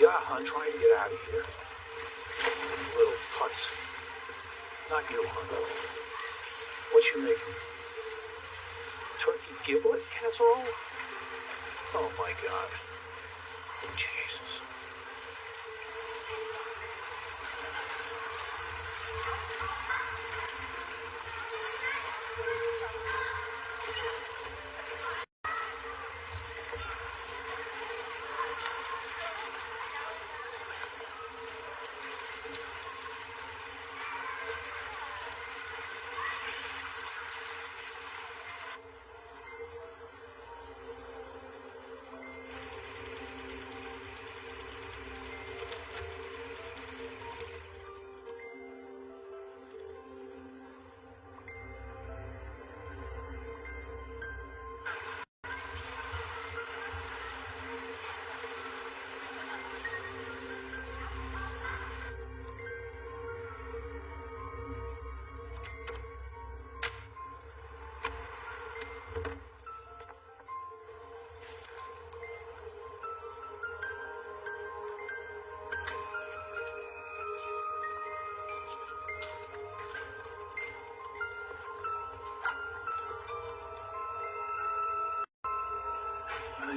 Yeah, hon, trying to get out of here. Little putz. Not you, hon. What you making? Turkey giblet casserole? Oh my god.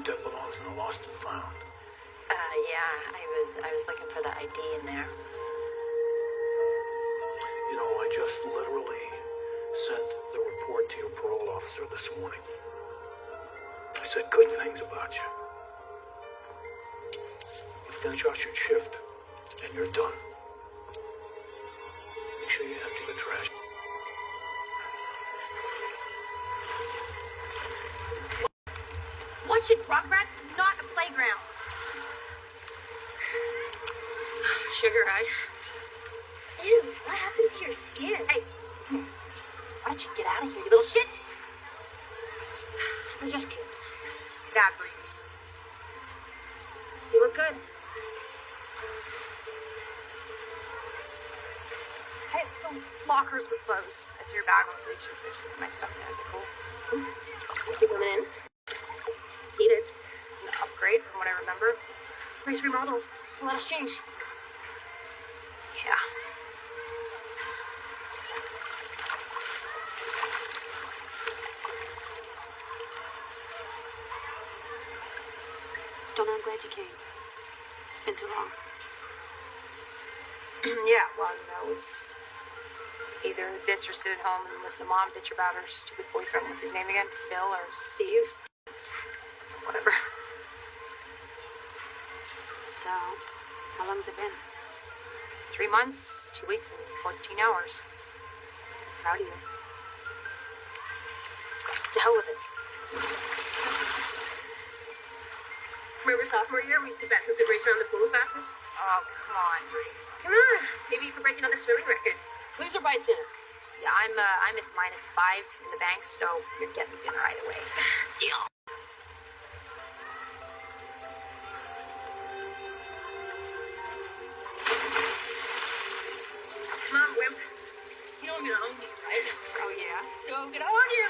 That belongs in the lost and found. Uh, yeah, I was I was looking for the ID in there. You know, I just literally sent the report to your parole officer this morning. I said good things about you. You finish out your shift, and you're done. Bag on the bridge, there's my stuff in there. Is it cool? Keep women in. Seated. It's an upgrade from what I remember. Nice remodel. A lot of change. Yeah. Donna, I'm glad you came. It's been too long. yeah, well, know, it's either this or sit at home and listen to mom bitch about her stupid boyfriend. What's his name again? Phil or Steve? Whatever. So, how long's it been? Three months, two weeks, and 14 hours. Proud of you. To hell with it. Remember sophomore year we used to bet who could race around the pool the fastest? Oh, come on. Come on, maybe you could break another swimming record. Loser buys dinner. Yeah, I'm uh, I'm at minus five in the bank, so you're getting dinner either way. Deal. Come on, wimp. You know I'm gonna own you, right? Oh yeah. So I'm gonna own you.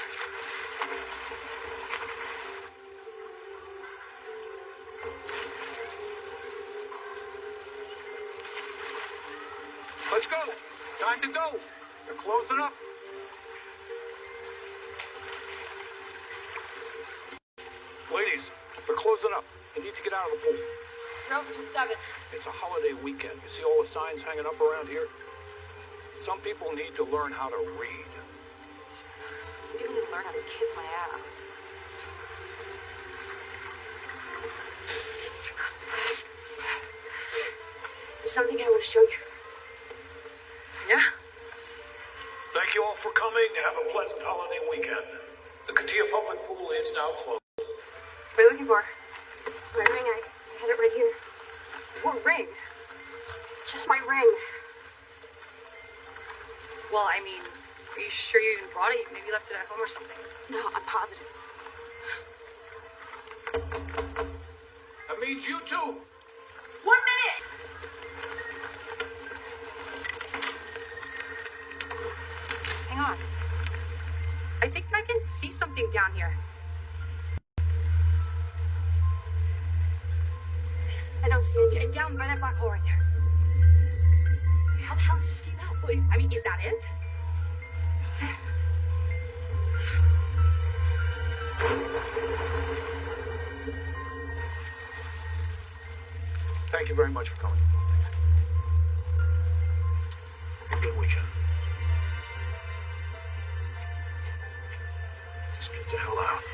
Let's go. Time to go. They're closing up. Ladies, they're closing up. You need to get out of the pool. Nope, just seven. It's a holiday weekend. You see all the signs hanging up around here? Some people need to learn how to read. Need to learn how to kiss my ass. There's something I want to show you. Yeah. Thank you all for coming. Have a pleasant holiday weekend. The Katia Public Pool is now closed. What are you looking for? My ring, I, I had it right here. What ring? Just my ring. Well, I mean, are you sure you even brought it? Maybe you left it at home or something. No, I'm positive. That means you too. One minute! Hang on. I think I can see something down here. I don't see it. Down by that black hole right there. How the hell did you see that? Wait, I mean, is that it? Thank you very much for coming. Good weekend. The hell out.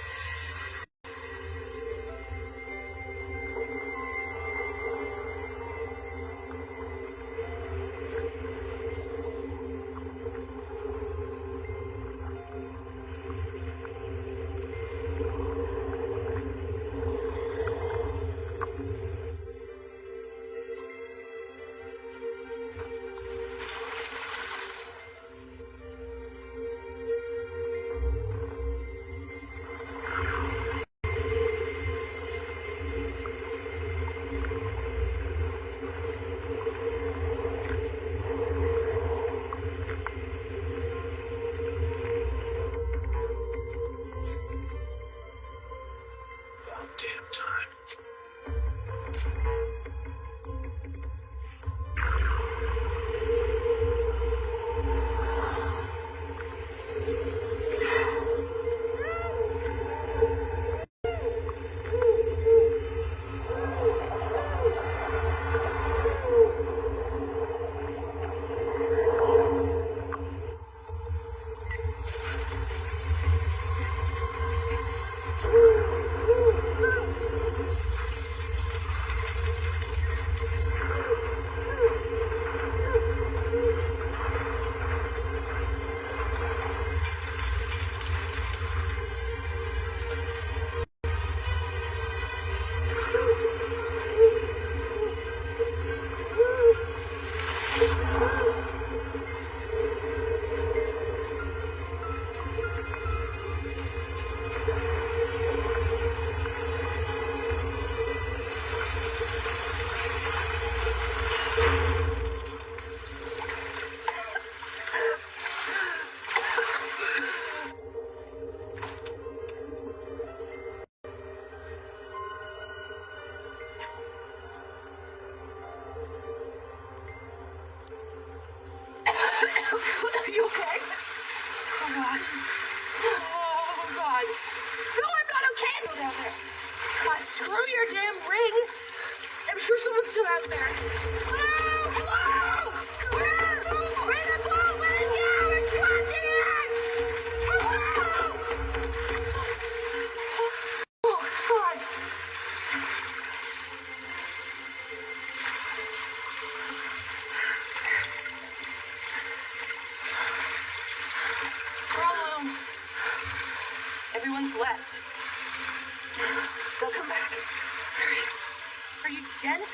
Dense?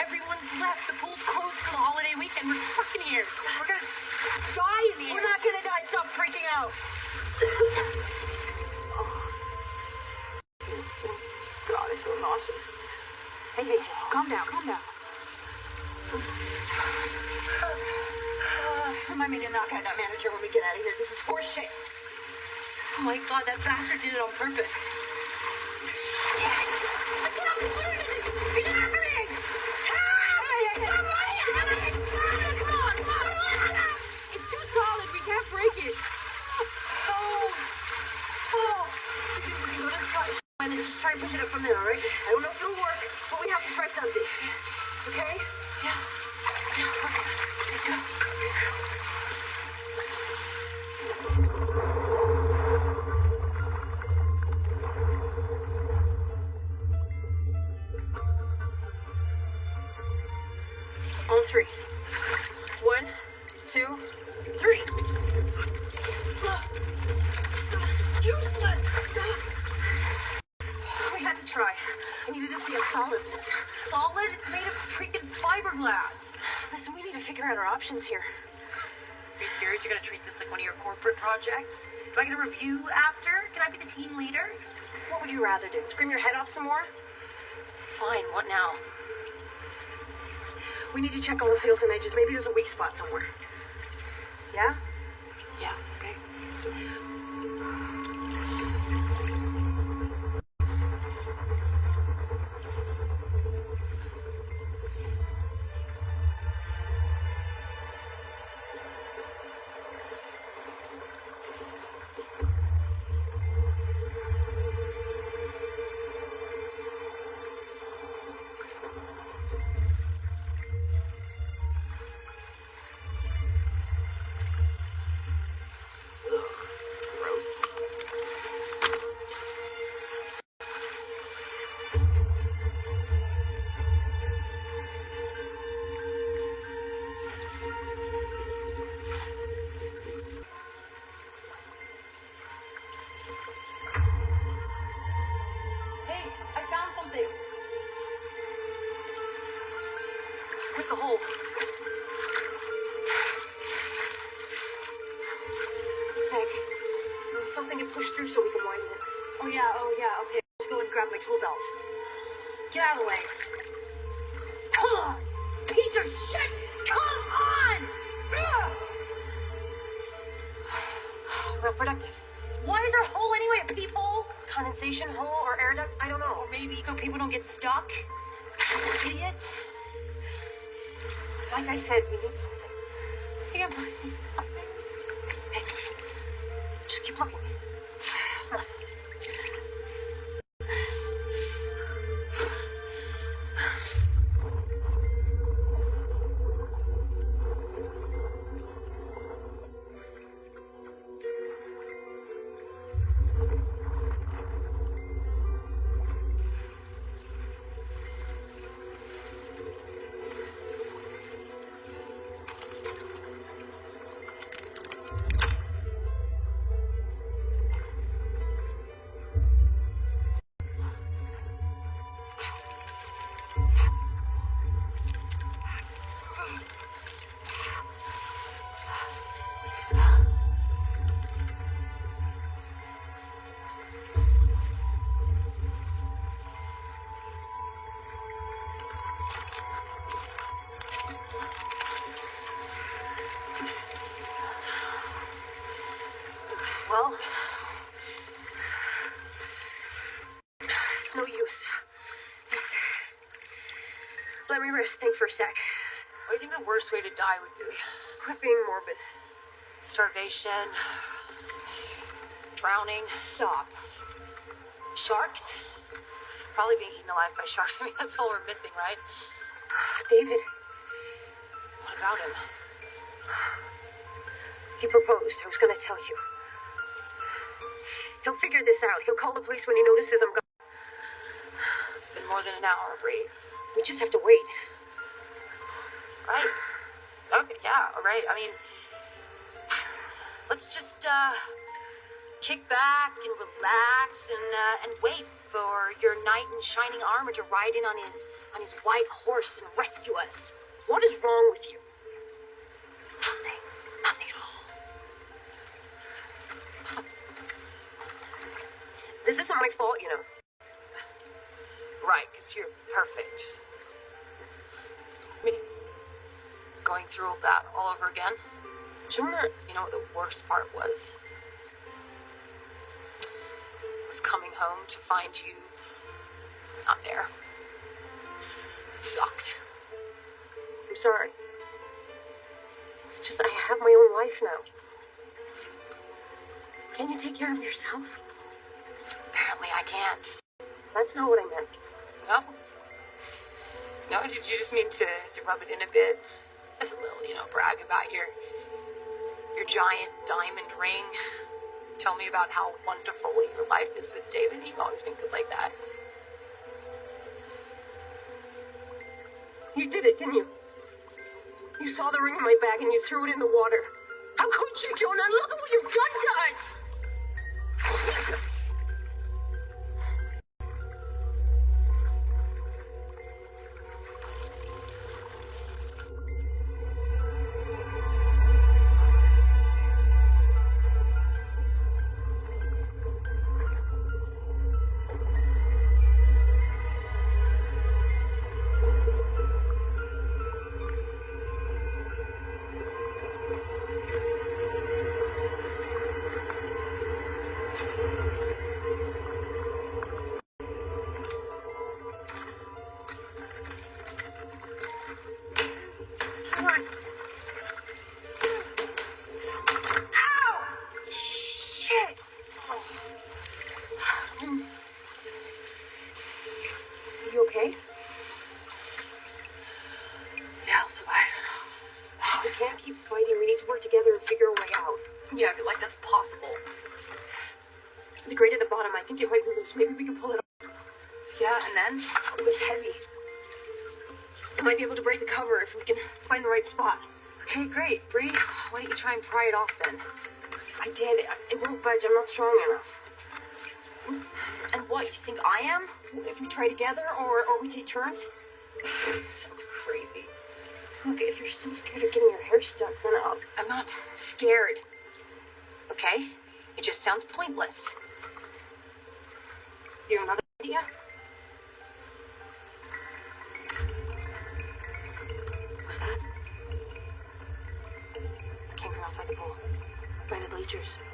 Everyone's left. The pool's closed for the holiday weekend. We're stuck in here. We're gonna die in here. We're not gonna die. Stop freaking out. Oh. God, I feel nauseous. Hey, hey, calm down, calm down. Remind me to knock out that manager when we get out of here. This is horse shit. Oh my god, that bastard did it on purpose. Get up, Get happening! Help! Somebody, Emily! Come on, come on! It's too solid. We can't break it. Oh. Oh. We can, we can go to the spot and then just try and push it from there, all projects? Do I get a review after? Can I be the team leader? What would you rather do? Scream your head off some more? Fine, what now? We need to check all the seals and edges. Maybe there's a weak spot somewhere. Yeah? Yeah, okay. Let's do it. It's Think for a sec. What do you think the worst way to die would be? Quit being morbid. Starvation, drowning, Stop. sharks? Probably being eaten alive by sharks. I mean, that's all we're missing, right? David, What about him? he proposed. I was going to tell you. He'll figure this out. He'll call the police when he notices I'm gone. It's been more than an hour, Bree. We just have to wait. Right? Okay, yeah, all right. I mean, let's just uh, kick back and relax and uh, and wait for your knight in shining armor to ride in on his on his white horse and rescue us. What is wrong with you? Nothing, nothing at all. This isn't my fault, you know. Right, because you're perfect. Me going through all that all over again. Jonah, You know what the worst part was? Was coming home to find you not there. It sucked. I'm sorry. It's just I have my own life now. Can you take care of yourself? Apparently I can't. That's not what I meant. No? No, did you just mean to, to rub it in a bit? Just a little, you know, brag about your your giant diamond ring. Tell me about how wonderful your life is with David. You've always been good like that. You did it, didn't you? You saw the ring in my bag and you threw it in the water. How could you, Jonah? Look at what you've done to us! Maybe we can pull it off. Yeah, and then? It's heavy. I might be able to break the cover if we can find the right spot. Okay, great. Bree, why don't you try and pry it off then? I did. It won't budge. I'm not strong enough. And what, you think I am? If we try together or, or we take turns? Sounds crazy. Look, if you're still scared of getting your hair stuck, then I'll. I'm not scared. Okay? It just sounds pointless. Have another idea? What's that? It came from outside the pool. By the bleachers.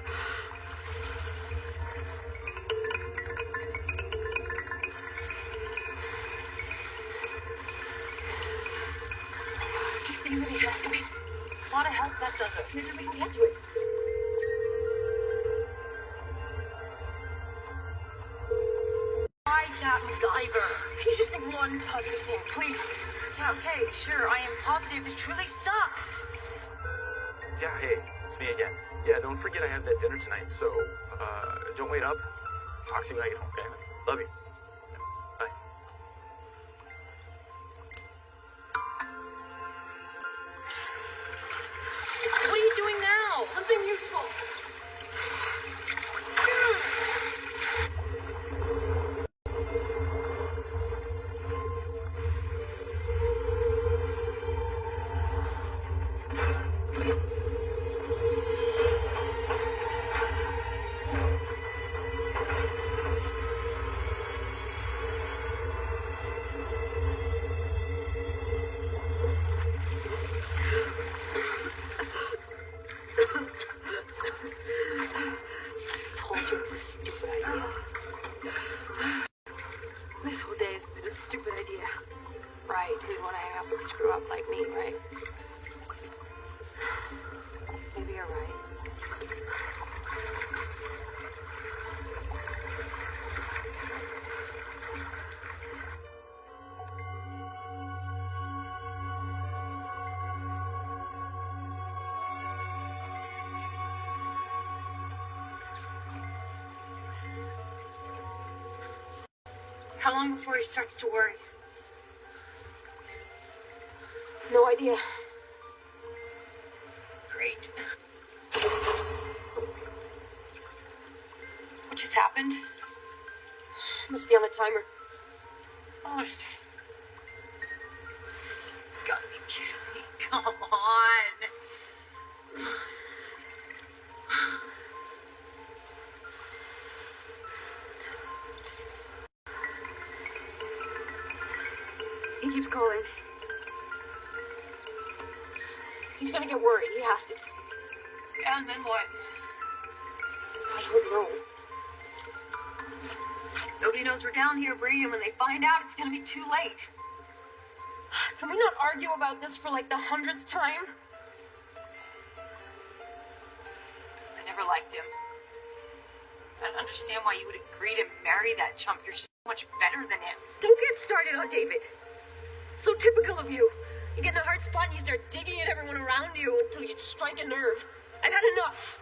It's really has to be. A lot of help that does us. Maybe we can get to it. Why that MacGyver? He's just think one positive thing, please. Yeah, okay, sure. I am positive this truly sucks. Yeah, hey, it's me again. Yeah, don't forget I have that dinner tonight, so, uh, don't wait up. Talk to you when I get home, okay? Love you. Bye. What are you doing now? Something useful. Stupid idea. Right, who'd want to hang out with a screw up like me, right? Starts to worry? No idea. And then what? I don't know. Nobody knows we're down here, Bree, and when they find out, it's gonna be too late. Can we not argue about this for like the hundredth time? I never liked him. I don't understand why you would agree to marry that chump. You're so much better than him. Don't get started on David. So typical of you. You get in a hard spot and you start digging at everyone around you until you strike a nerve. I've had enough.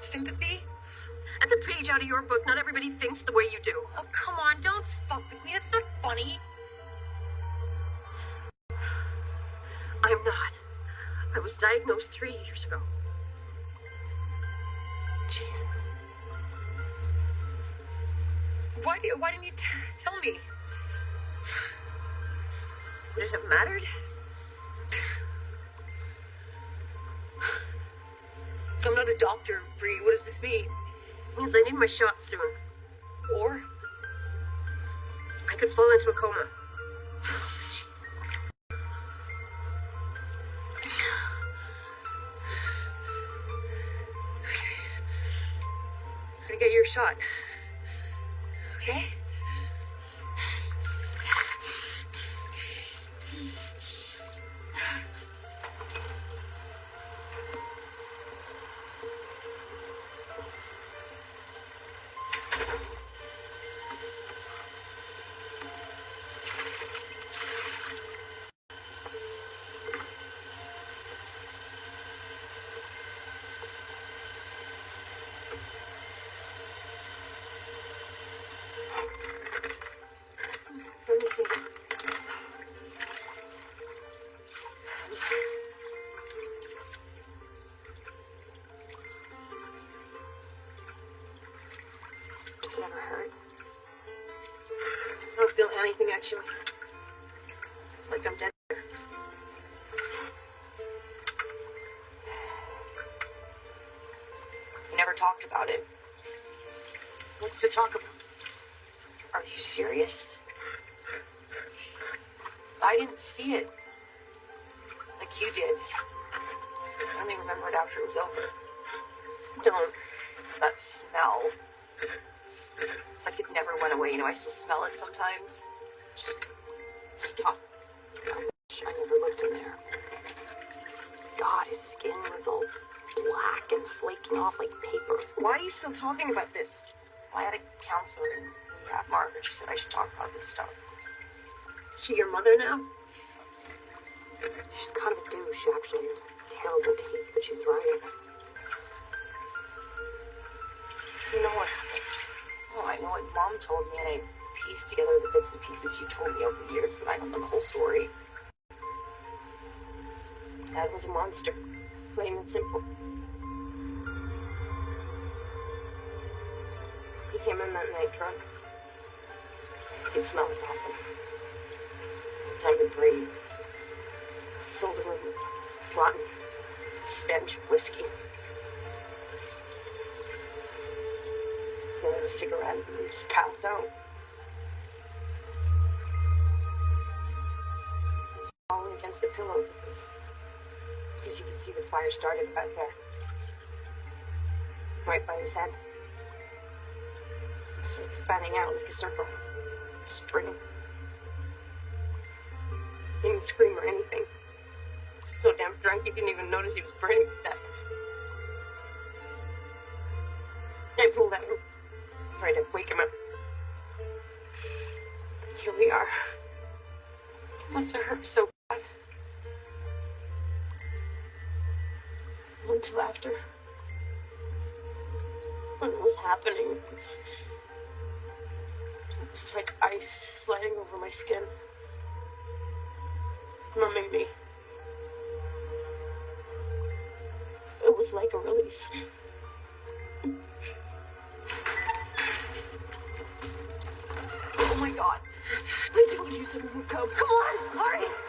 Sympathy? That's a page out of your book. Not everybody thinks the way you do. Oh, come on. Don't fuck with me. That's not funny. I'm not. I was diagnosed three years ago. Jesus. Why, do, why didn't you t- tell me? Would it have mattered? I'm not a doctor, Bree. What does this mean? It means I need my shot soon. Or? I could fall into a coma. I'm gonna get your shot. Okay? Actually. It's like I'm dead. You never talked about it. What's to talk about? Are you serious? I didn't see it. Like you did. I only remembered after it was over. Don't. That smell. It's like it never went away. You know, I still smell it sometimes. You still talking about this? I had a counselor in rehab, Margaret. She said I should talk about this stuff. Is she your mother now? She's kind of a douche, She actually. Terrible teeth, but she's right. You know what happened? Oh, I know what Mom told me, and I pieced together the bits and pieces you told me over the years, but I don't know the whole story. Dad was a monster. Plain and simple. Came in that night drunk. You could smell it. Time to breathe. Filled the room with rotten stench of whiskey. He a cigarette and just passed out. He was falling against the pillow because because you could see the fire started right there. Right by his head. Fanning out like a circle. Spring. He didn't scream or anything. So damn drunk he didn't even notice he was burning to death. I pulled him. Tried to wake him up. Here we are. Must have hurt so bad. Until after. When it was happening, it was, it was like ice sliding over my skin. Numbing me. It was like a release. Oh my god. You someone would come. Come on, hurry!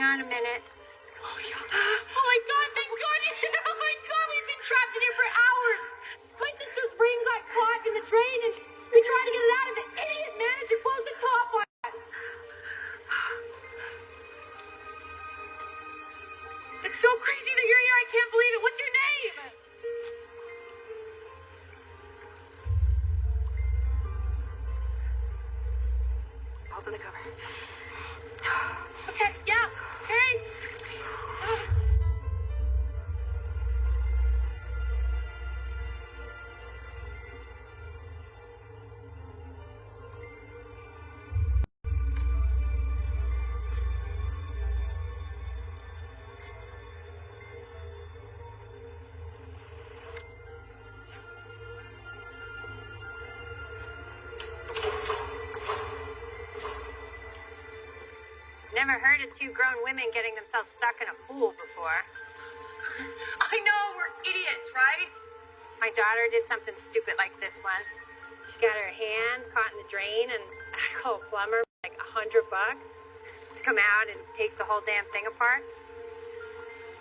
Hang on a minute. Women getting themselves stuck in a pool before. I know, we're idiots, right? My daughter did something stupid like this once. She got her hand caught in the drain, and I called a plumber like a hundred bucks to come out and take the whole damn thing apart.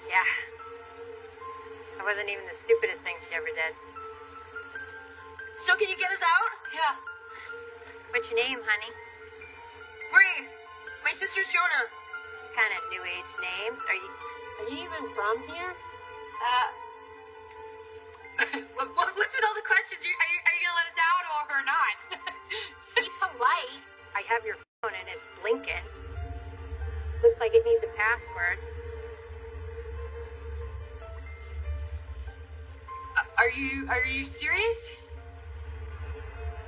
Yeah. That wasn't even the stupidest thing she ever did. So can you get us out? Yeah. What's your name, honey? Are you even from here? Uh, what, what- what's with all the questions? You, are, you, are you gonna let us out or not? Be polite. I have your phone and it's blinking. Looks like it needs a password. Uh, Are you are you serious?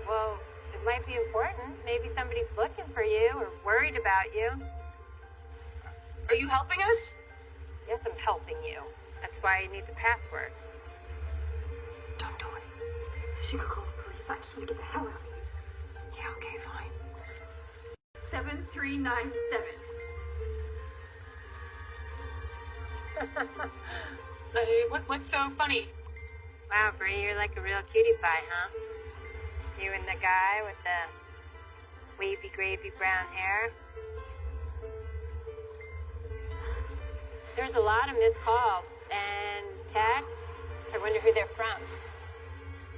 Well, it might be important. Maybe somebody's looking for you or worried about you. Are you helping us? Yes, I'm helping you. That's why I need the password. Don't do it. She could call the police. I just want to get the hell out of here. Yeah, okay, fine. 7397. Uh, what what's so funny? Wow, Bree, you're like a real cutie pie, huh? You and the guy with the wavy gravy brown hair. There's a lot of missed calls and texts. I wonder who they're from.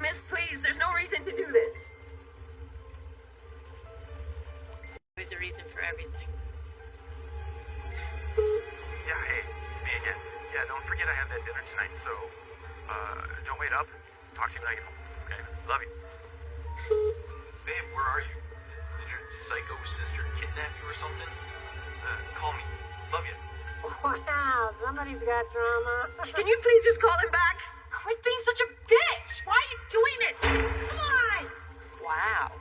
Miss, please, there's no reason to do this. There's a reason for everything. Yeah, hey, it's me again. Yeah, don't forget I have that dinner tonight, so, uh, don't wait up. Talk to you when I get home, okay? Love you. Babe, where are you? Did your psycho sister kidnap you or something? Uh, call me. Love you. Wow, somebody's got drama. Can you please just call him back? Quit being such a bitch. Why are you doing this? Come on. wow,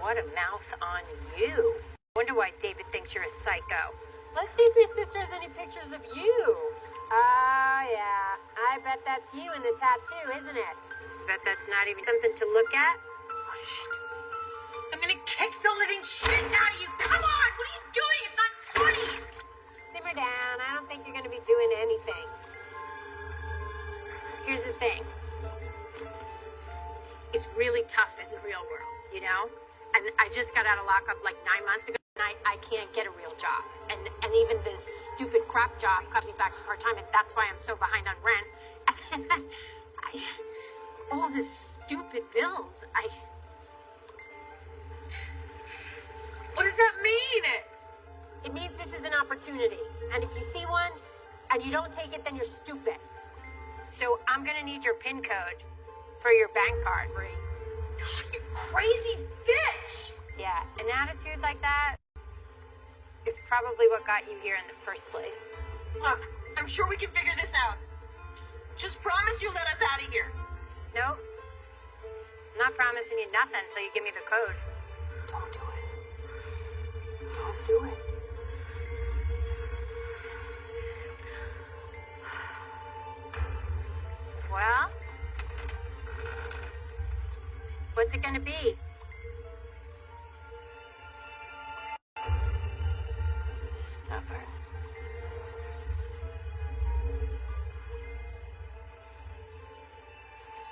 what a mouth on you. Wonder why David thinks you're a psycho. Let's see if your sister has any pictures of you. Oh, yeah. I bet that's you in the tattoo, isn't it? Bet that's not even something to look at. What is she doing? I'm gonna kick the living shit out of you. Come on. What are you doing? It's not funny. Simmer down. I don't think you're going to be doing anything. Here's the thing. It's really tough in the real world, you know? And I just got out of lockup like nine months ago, and I, I can't get a real job. And and even this stupid crap job cut me back to part time, and that's why I'm so behind on rent. I, all the stupid bills. I What does that mean? It means this is an opportunity. And if you see one and you don't take it, then you're stupid. So I'm gonna need your PIN code for your bank card, Bree. God, you crazy bitch. Yeah, an attitude like that is probably what got you here in the first place. Look, I'm sure we can figure this out. Just, just promise you'll let us out of here. Nope. I'm not promising you nothing until you give me the code. Don't do it. Don't do it. Well, what's it gonna be? Stubborn.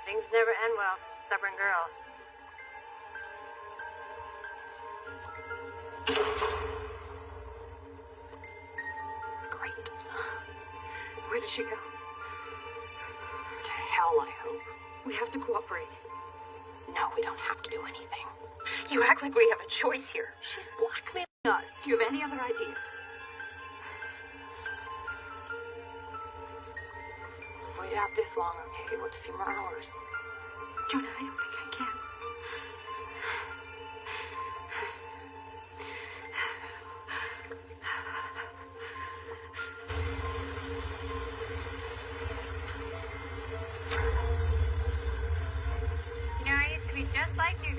Things never end well for stubborn girls. Great. Where did she go? To hell, I hope. We have to cooperate. No, we don't have to do anything. You act like we have a choice here. She's blackmailing us. Do you have any other ideas? We've waited out this long, okay? What's a few more hours? Jonah, I don't think I can.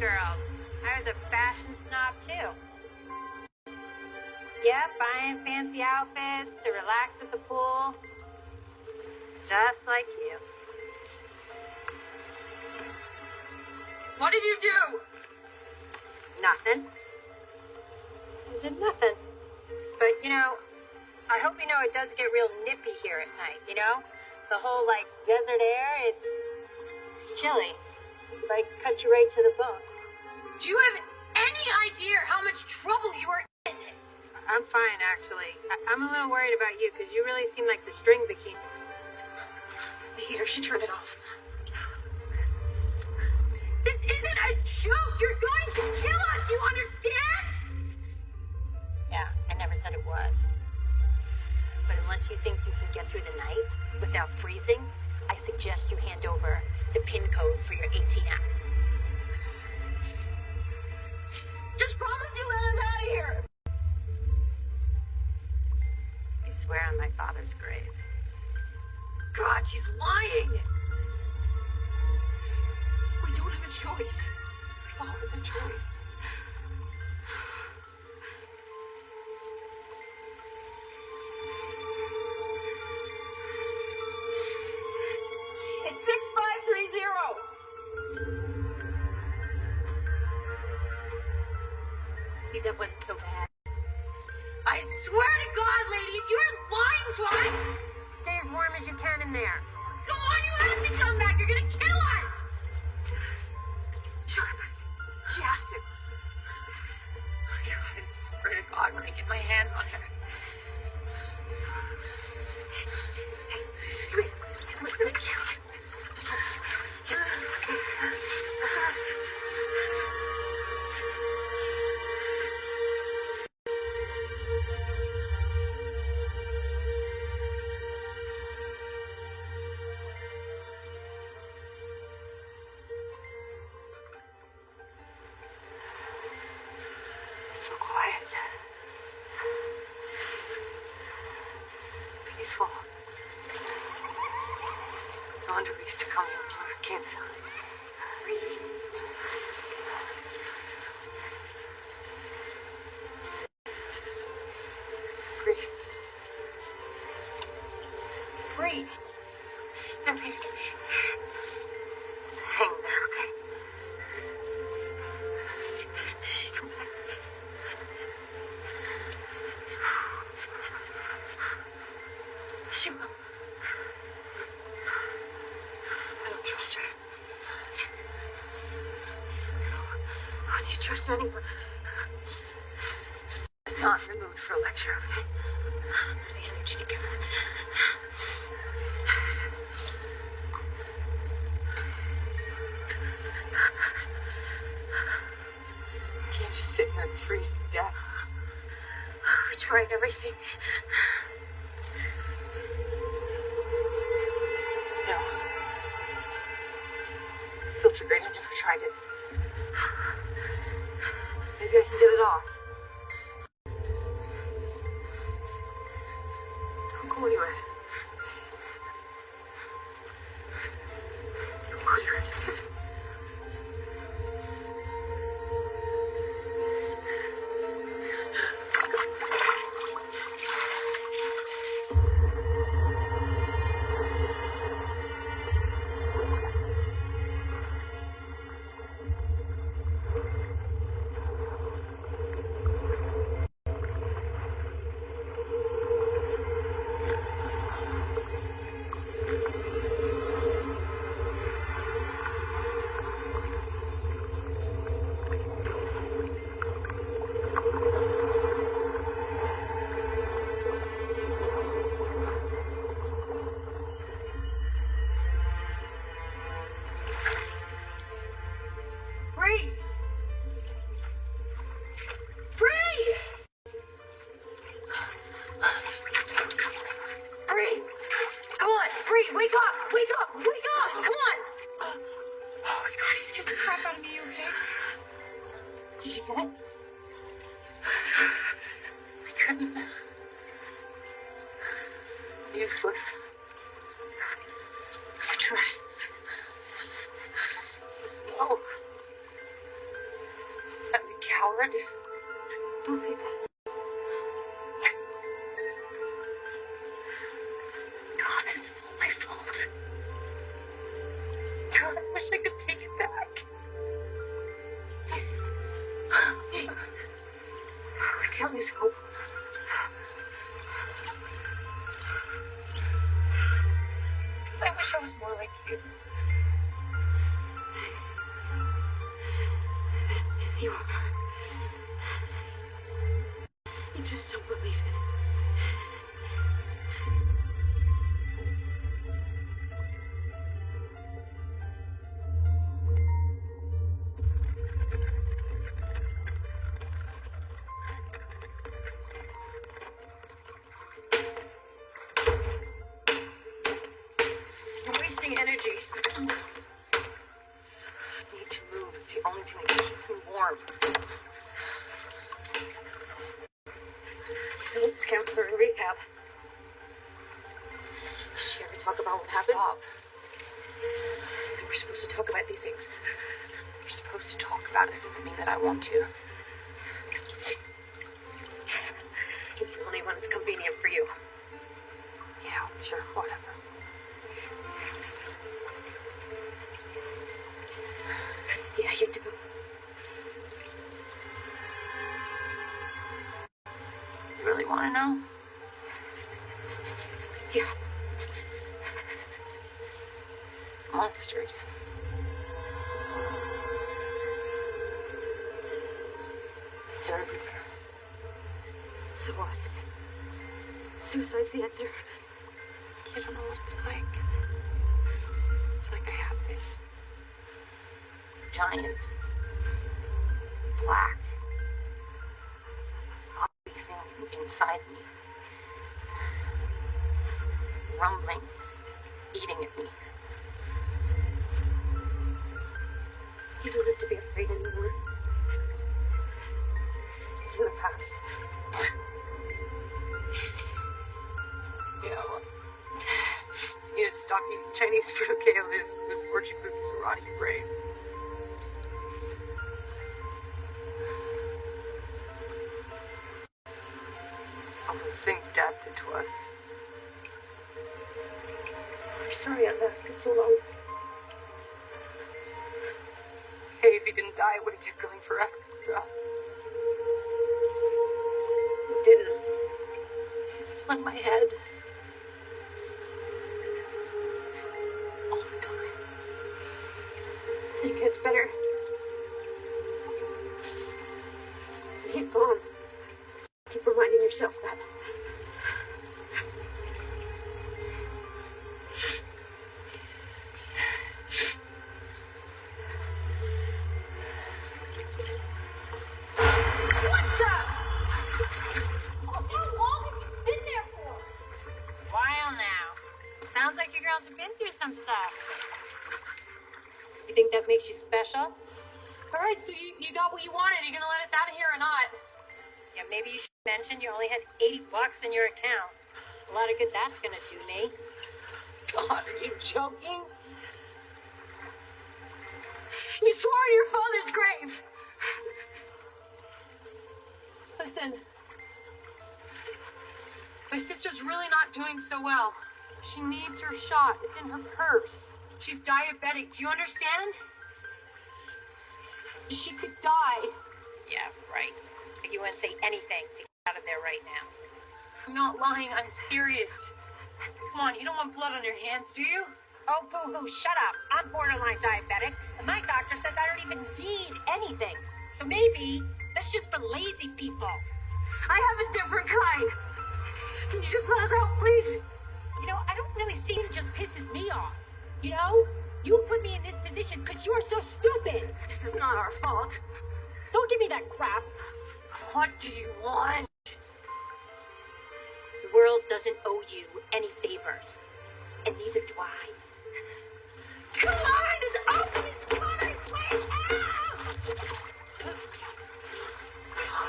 Girls. I was a fashion snob too. Yep, buying fancy outfits to relax at the pool. Just like you. What did you do? Nothing. I did nothing. But, you know, I hope you know it does get real nippy here at night, you know? The whole, like, desert air, it's, it's chilly. Like, cut you right to the bone. Do you have any idea how much trouble you are in? I'm fine, actually. I- I'm a little worried about you because you really seem like the string bikini. The heater should turn it off. This isn't a joke. You're going to kill us. Do you understand? Yeah, I never said it was. But unless you think you can get through the night without freezing, I suggest you hand over the PIN code for your ATM. Just promise you let us out of here. I swear on my father's grave. God, she's lying. We don't have a choice. There's always a choice. first anyone. Not in the mood for a lecture, okay? There's the energy to give it. Can't just sit and freeze to death. We tried everything. No. Filter grating never tried it. I can get it off. Seniors counselor in rehab. Did she ever talk about what happened? Stop. We're supposed to talk about these things. We're supposed to talk about it. Doesn't mean that I want to. Chinese okay? There's, there's fortune cookies will rot your brain. All those things did to us. I'm sorry it lasted so long. It gets better. He's gone. Keep reminding yourself that. 80 bucks in your account. A lot of good that's gonna do me. God, are you joking? You swore to your father's grave. Listen, my sister's really not doing so well. She needs her shot. It's in her purse. She's diabetic. Do you understand? She could die. Yeah, right. You wouldn't say anything to out of there right now. I'm not lying. I'm serious. Come on, you don't want blood on your hands, do you? Oh, boo hoo, shut up. I'm borderline diabetic, and my doctor says I don't even need anything. So maybe that's just for lazy people. I have a different kind. Can you just let us out, please? You know, I don't really see it just pisses me off. You know? You put me in this position because you're so stupid. This is not our fault. Don't give me that crap. What do you want? The world doesn't owe you any favors. And neither do I. Come on, this open is coming. Wake up!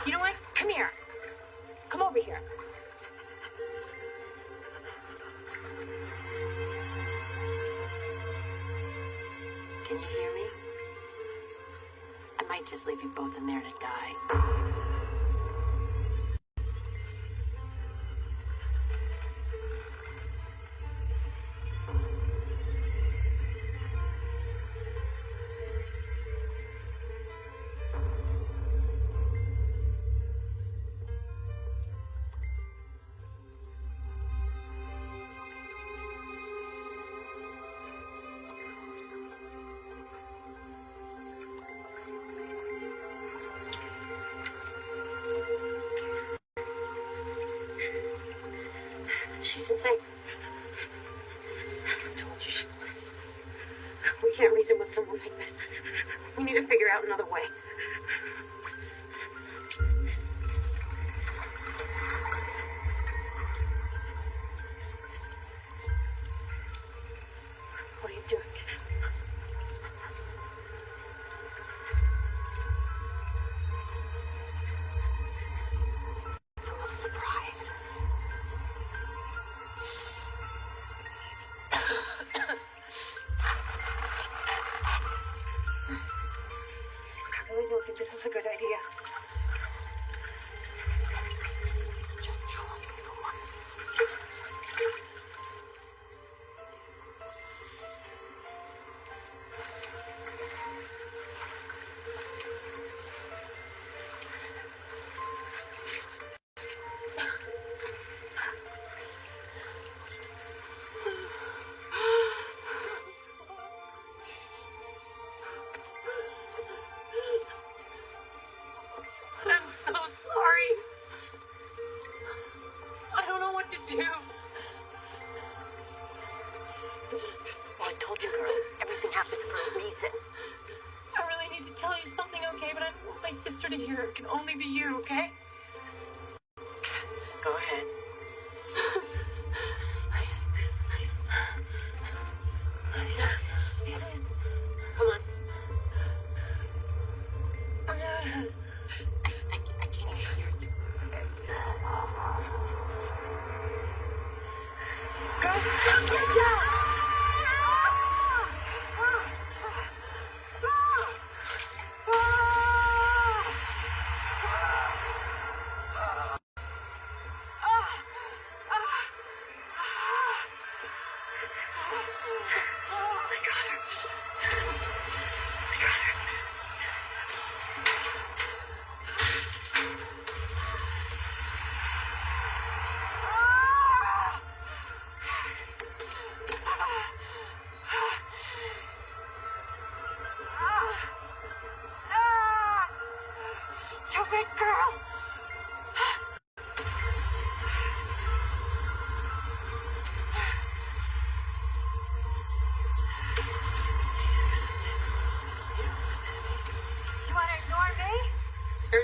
You know what? Come here. Come over here. Can you hear me? I might just leave you both in there to die. Insane. I told you she was. We can't reason with someone like this. We need to figure out another way.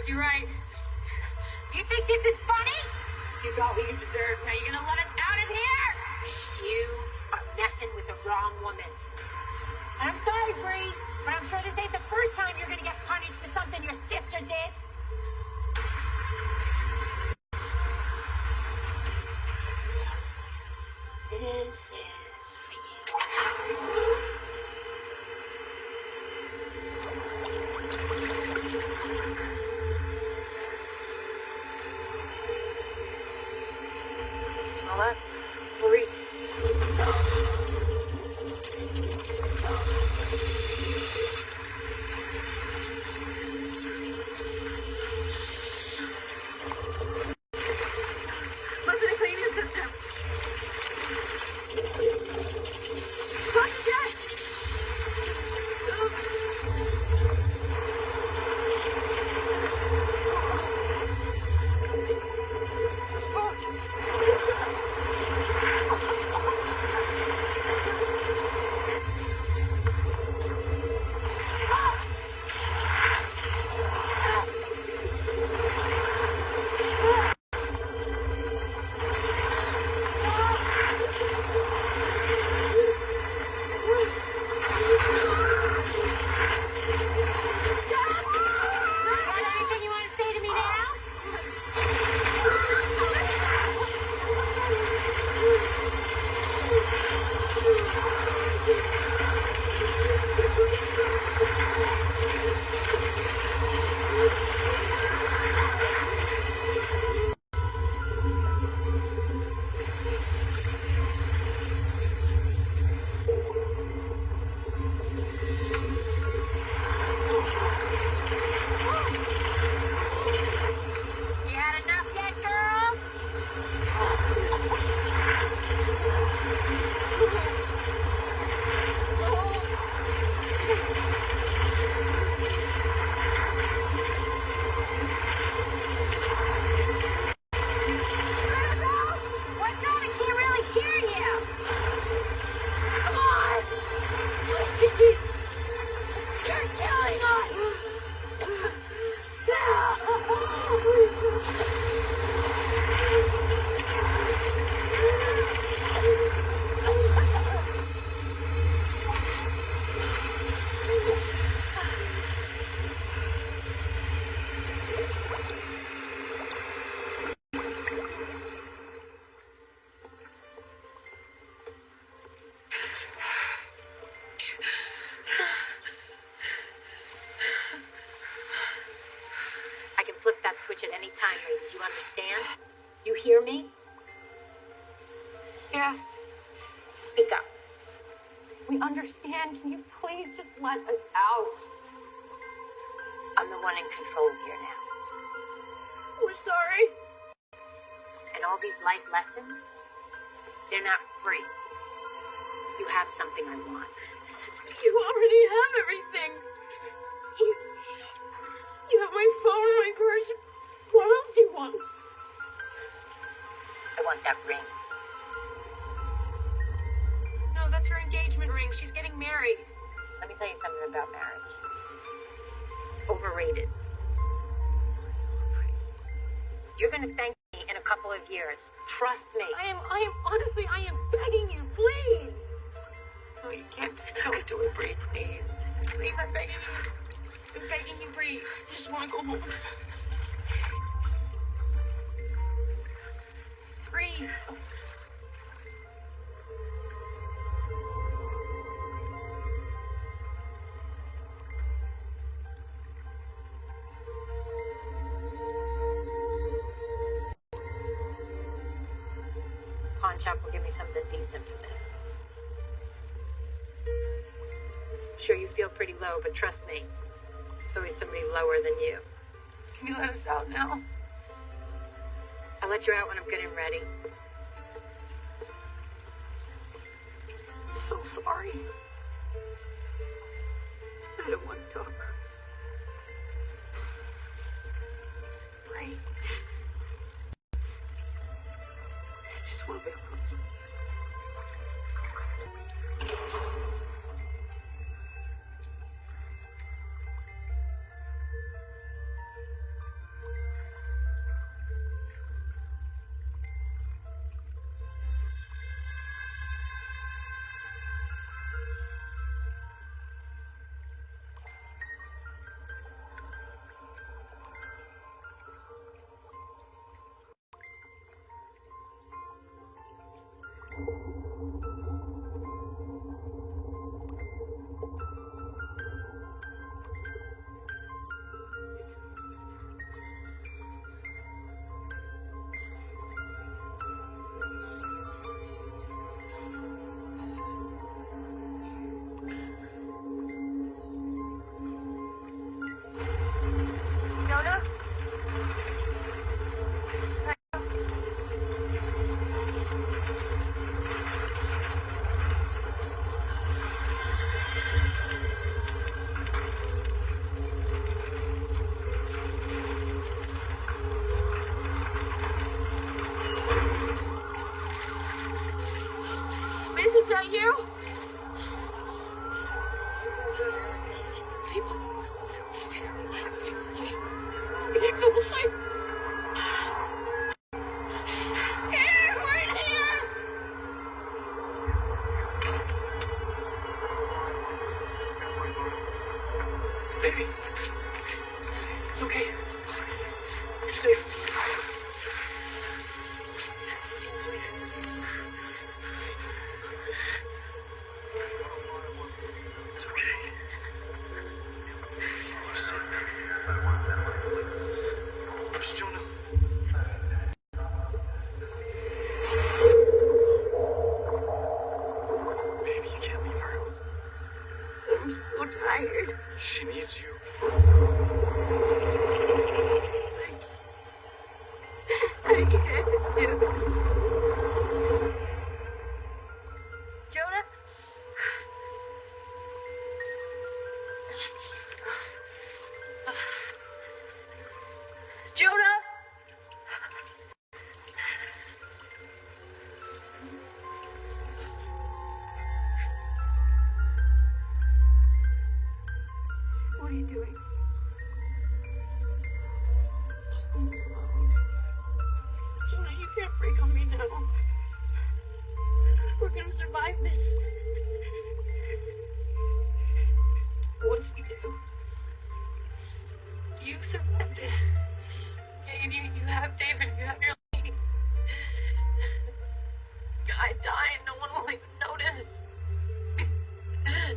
Serves you right. You think this is funny? You got what you deserve. Now you're gonna switch at any time, ladies. You understand? You hear me? Yes, Speak up. we understand. Can you please just let us out? I'm the one in control here now. We're sorry. And all these life lessons, they're not free. You have something I want. You already have everything. You, you have my phone, my purse. What else do you want? I want that ring. No, that's her engagement ring. She's getting married. Let me tell you something about marriage. It's overrated. You're gonna thank me in a couple of years. Trust me. I am, I am, honestly, I am begging you, please. No, you can't. Don't do it, Bree, please. Please, I'm begging you. I'm begging you, Bree. I just want to go home. here. Will give me something decent for this. I'm Sure, you feel pretty low, but trust me, there's always somebody lower than you. Can you let us out now? I'll let you out when I'm good and ready. So sorry. I don't want to talk. Right. I just want to be Oh Get away. Survive this. What if we do? You survived this. Yeah, you, you have David, you have your lady. I die and no one will even notice.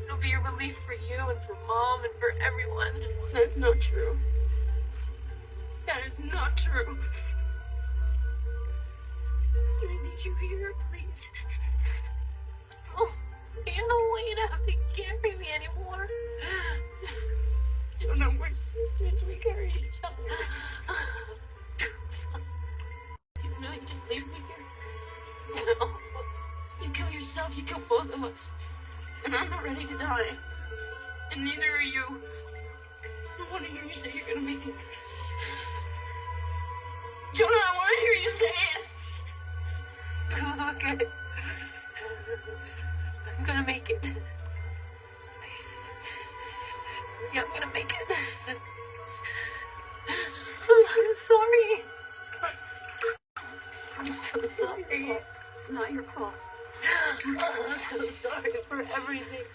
It'll be a relief for you and for mom and for everyone. That's not true. It. I'm gonna make it. Yeah, I'm gonna make it. I'm sorry. I'm so sorry. It's not your fault. I'm so sorry for everything.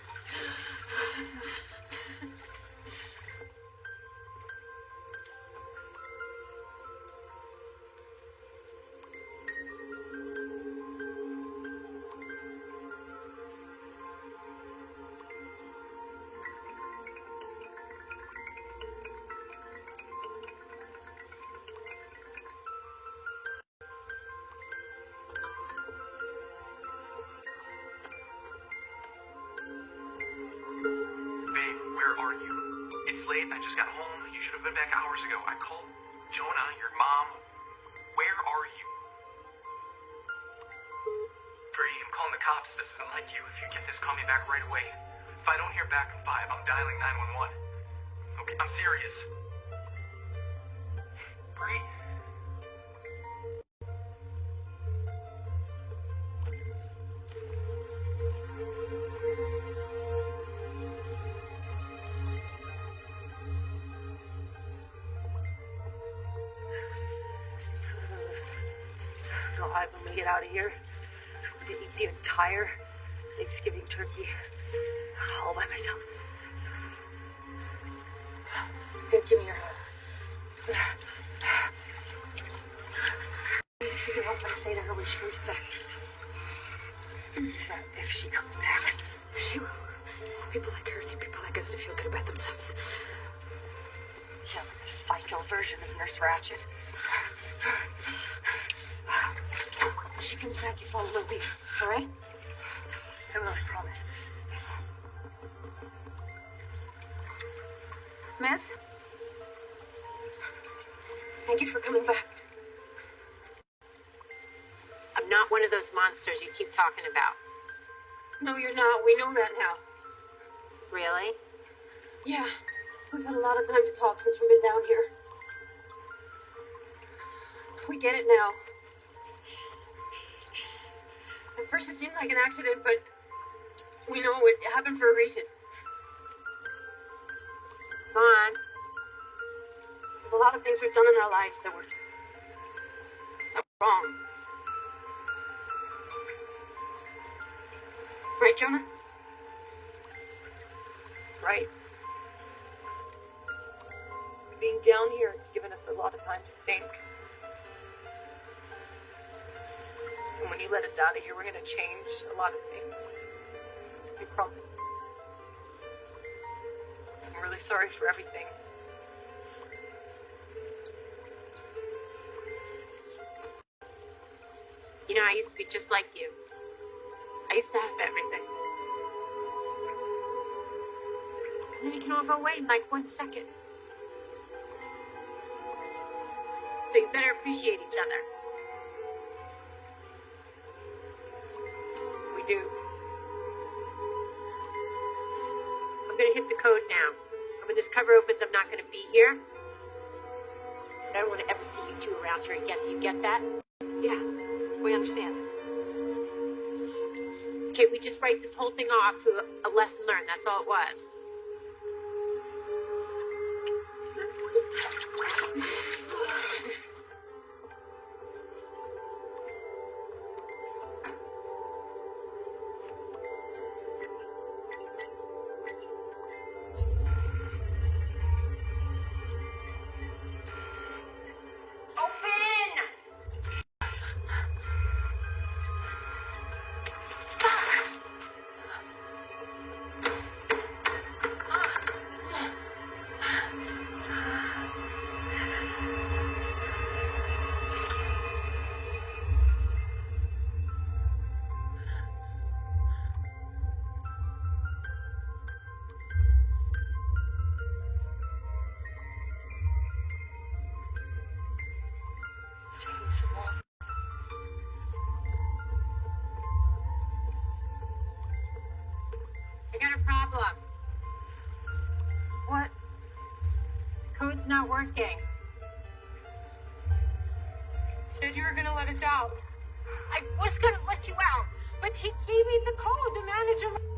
Here, gonna eat the entire Thanksgiving turkey all by myself. Here, give me your hand. I need to figure out what to say to her when she comes back. If she comes back, she will. People like her need people like us to feel good about themselves. Yeah, like a psycho version of Nurse Ratched. Keep talking about. No, you're not. We know that now. Really? Yeah. We've had a lot of time to talk since we've been down here. We get it now. At first it seemed like an accident, but we know it happened for a reason. Come on. There's a lot of things we've done in our lives that were, that were wrong. Right, Jonah? Right. Being down here, it's given us a lot of time to think. And when you let us out of here, we're gonna change a lot of things. We promise. I'm really sorry for everything. You know, I used to be just like you. Used to have everything. And then it can go away in like one second. So you better appreciate each other. We do. I'm gonna hit the code now. And when this cover opens, I'm not gonna be here. And I don't want to ever see you two around here again. Do you get that? Yeah, we understand. Okay, we just write this whole thing off to a, lesson learned. That's all it was. I got a problem. What? Code's not working. Said you were gonna let us out. I was gonna let you out, but he gave me the code. The manager.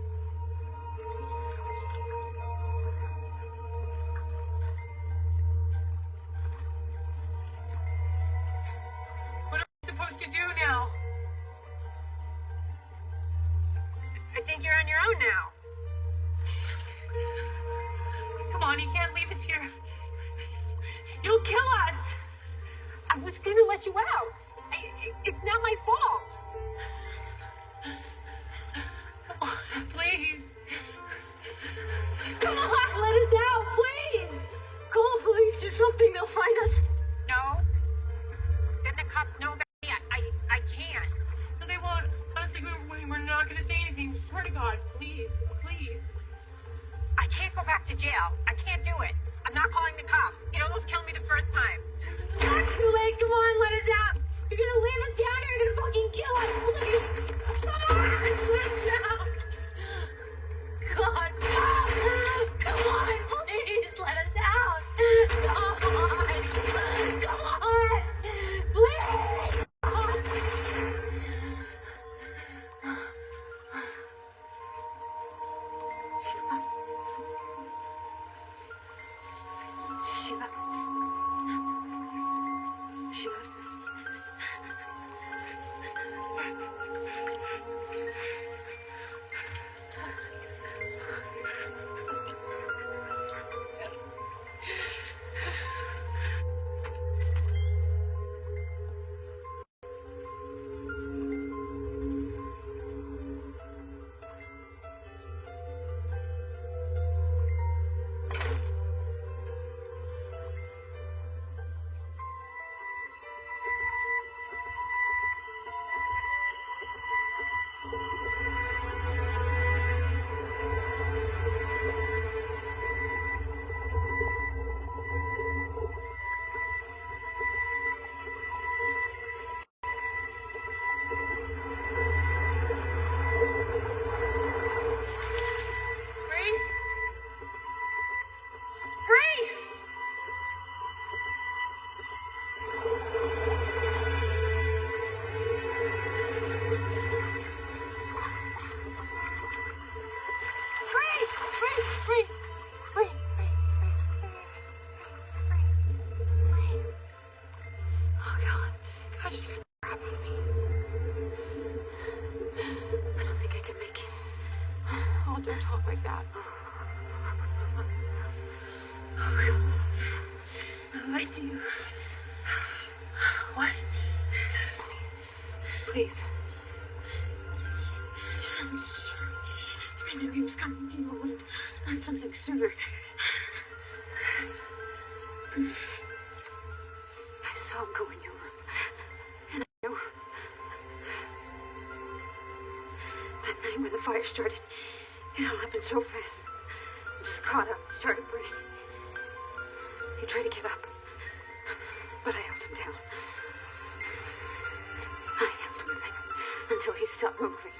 I do. What? Please. I'm so sorry. I knew he was coming to you. I would have done something sooner. I saw him go in your room. And I knew. That night when the fire started, it all happened so fast. I just caught up started burning. He tried to get up. stop moving.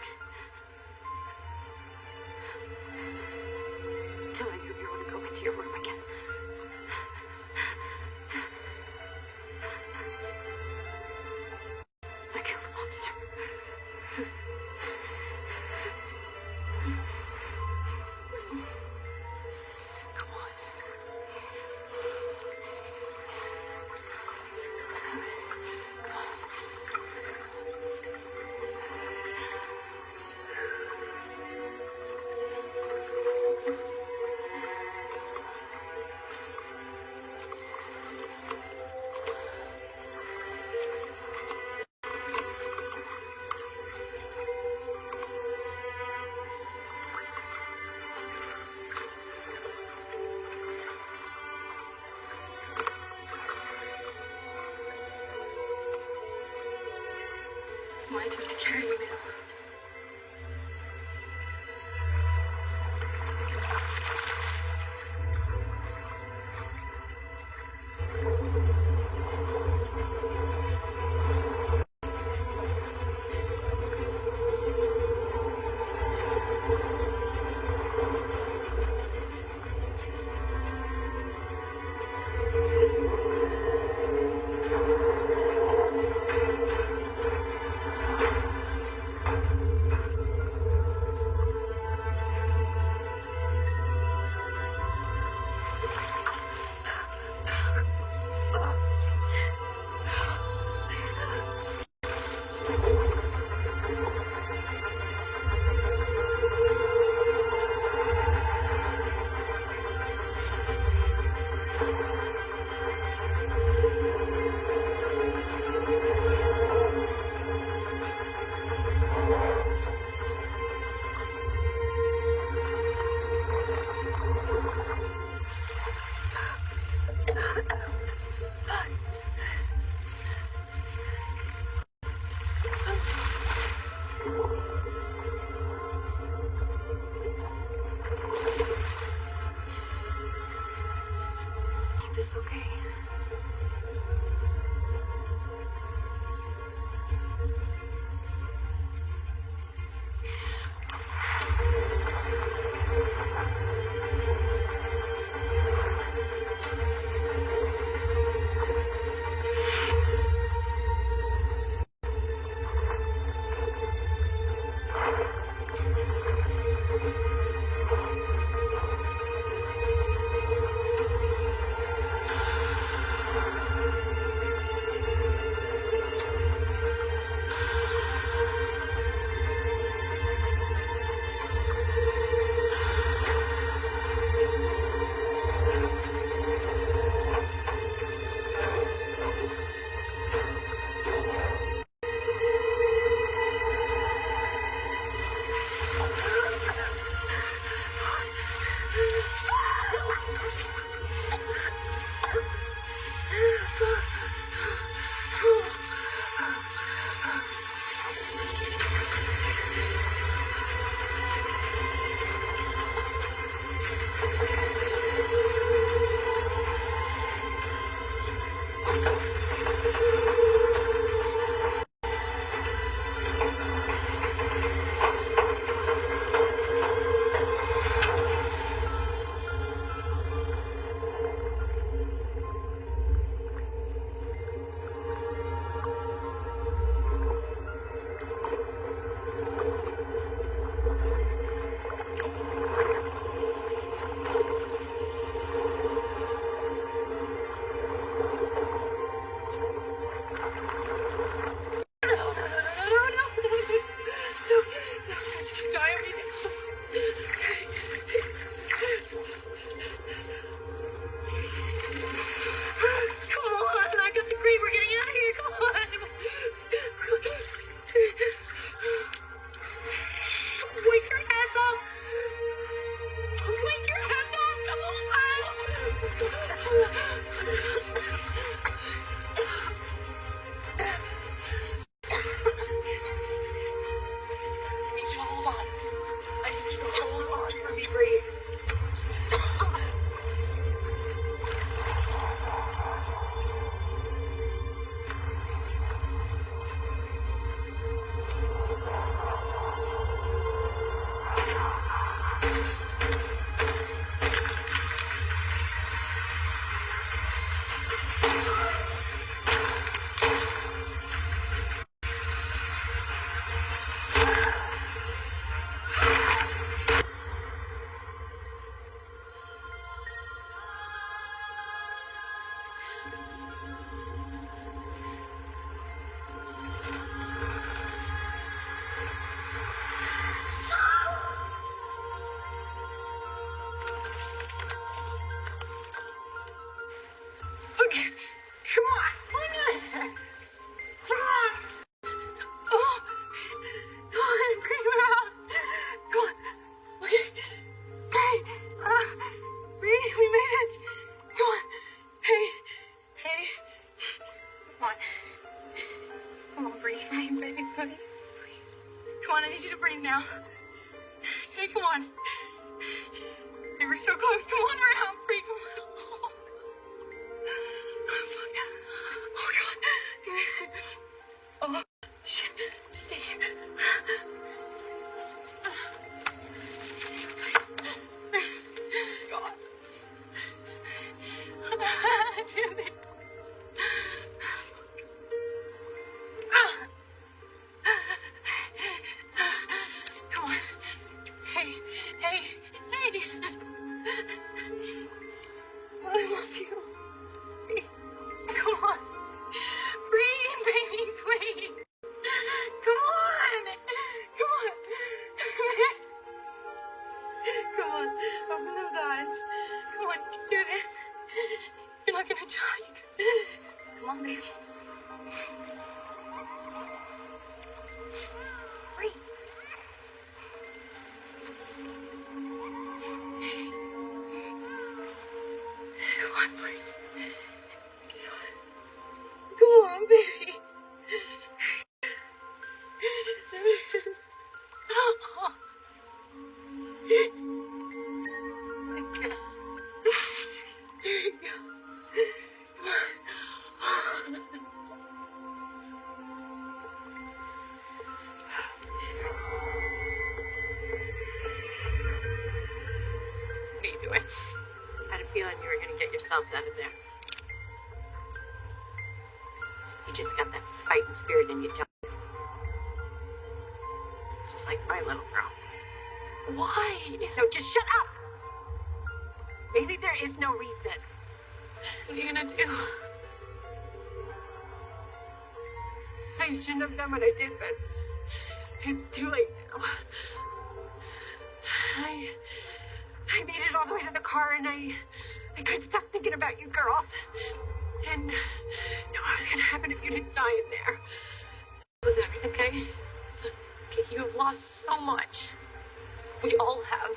Fighting spirit in you, John. Just like my little girl. Why? No, just shut up. Maybe there is no reason. What are you gonna do? I shouldn't have done what I did, but it's too late now. I I made it all the way to the car and I I couldn't stop thinking about you girls. And knew what was gonna happen if you didn't die in there. To me, okay? Okay, you have lost so much. We all have.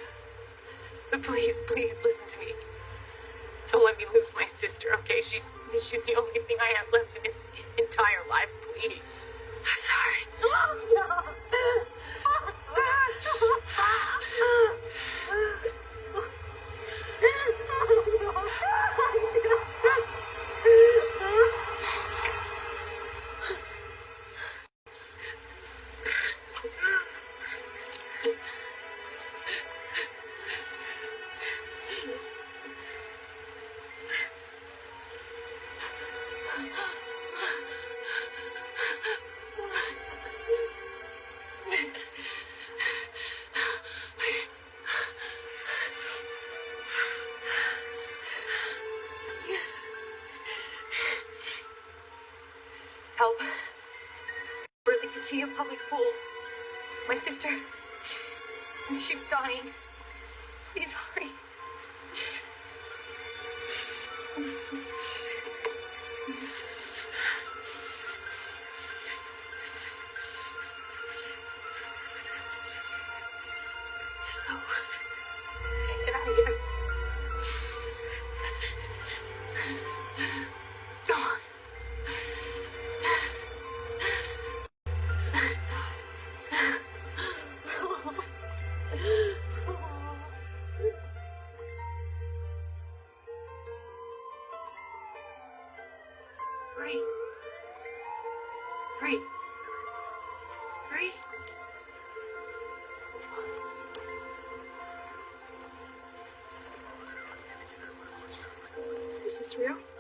But please, please listen to me. Don't let me lose my sister, okay? She's she's the only thing I have left in this entire life, please. I'm sorry. Help. Beep! Is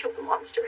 killed the monster.